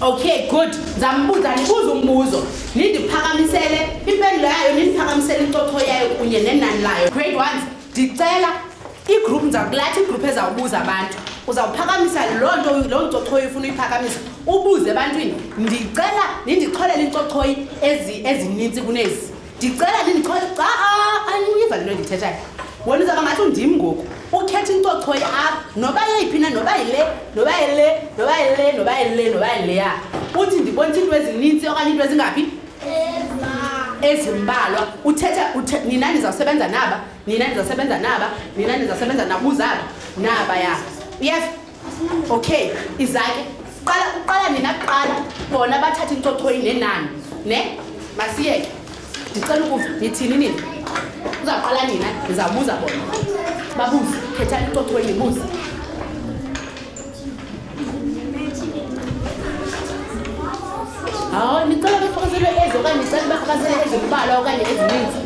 okay good ndizambuza ndibuza umbuzo nindiphakamisele impendulo yayo nindiphakamisele incotho yayo kunye nenani layo grade ones ndicela igroup ndizakulathi igroup ezawubuza abantu uzawuphakamisa loo nto loo ncothoyi ufuna uyiphakamisa ubuze ebantwini ndicela nindixholele incothoyi ezininzi kunezi ndicela ndindikhole xa ayiva le nto ndithethayo wena uzaba ngathi undim ngoku ukhetha intocho yeapha noba yeyiphi na noba yile noba yile noba yile noba yile noba yileya uthi ndibonisa iinto ezininzi okanye iinto ezingaphi ezimbalwa uthetha nina ndizawusebenza naba nina ndizawusebenza naba nina ndizawusebenza nabuzaba naba ya uyeva okay izake qala uqala nina kuqala bona bathathe incochoyi nenani ne masiyeke ndicela ukuva nithini nini uzawuqala nina ndizawubuza bona babuze khetha incochoyi nibuze hawu nicela bafakazelwe ezi okanye nicela bafakazelwe ezimbalwa okanye ezininzi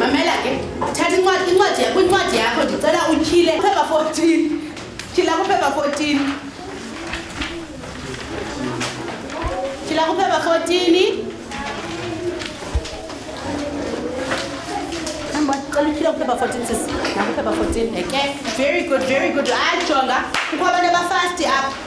mamela ke thatha incwadi incwadi kwincwadi yakho ndicela utyhile phepha 14 tyhila kuphepha 14 tyhila kuphepha 14 cela utyhile kuphepha 14 sisi nakuphepha 14 eke very good very good ajonga kukho abantu abafasti apha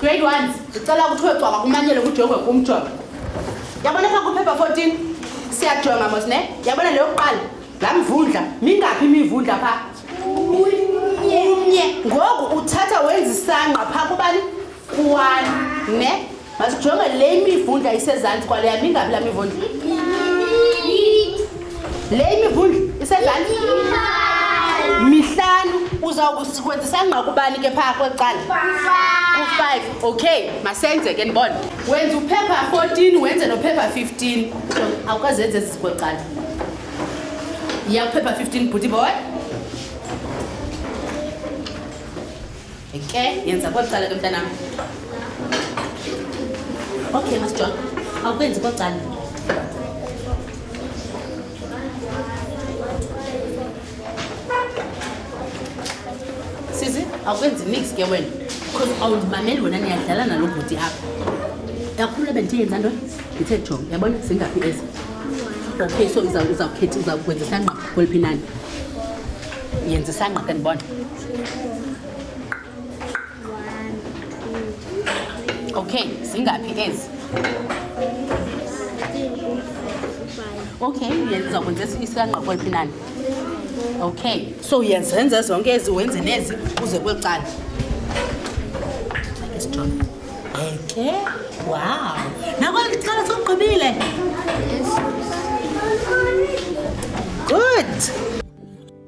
grade one ndicela kuthiwe cwaba kumanyele kujongwe kumjongo yabona pha kuphepha 14 siyajonga mos ne yabona leyo kuqala laa mvundla mingaphi imivundla pha umnye ngoku uthatha wenza isangqa pha kubani kuwani ne masijonge le imivundla isezantsi kwaleya mingaphi laa mivundla le imivundla isezantsi mihlanu uzawukusikwenzisa ngqakubani ke phaa kweli cala ku-five okay masenze ke ndibona wenza uphepha 14 wenze nophepha 15 awukazenze ezi zikweli cala yakuphepha 15 bhuti boy ke yenza kweli cala ke mntanam okay masjon awukwenzi kweli cala sizi awukwenzi nix ke wena because awundimameli wena niyadlala nalo bhuti apha kakhulu ebendithe yenza nto ndithe jo yabona zingaphi ezi okay so uzawukhetha uzawukwenza isangqa kweliphi nani yenza isangqa ke ndibona okay zingaphi ezi okay yenza kwenza isangqokweliphi nani okay so yenzenze zonke ezi wenze nezi uze kweli cala okay wow nakweli cala sokugqibile good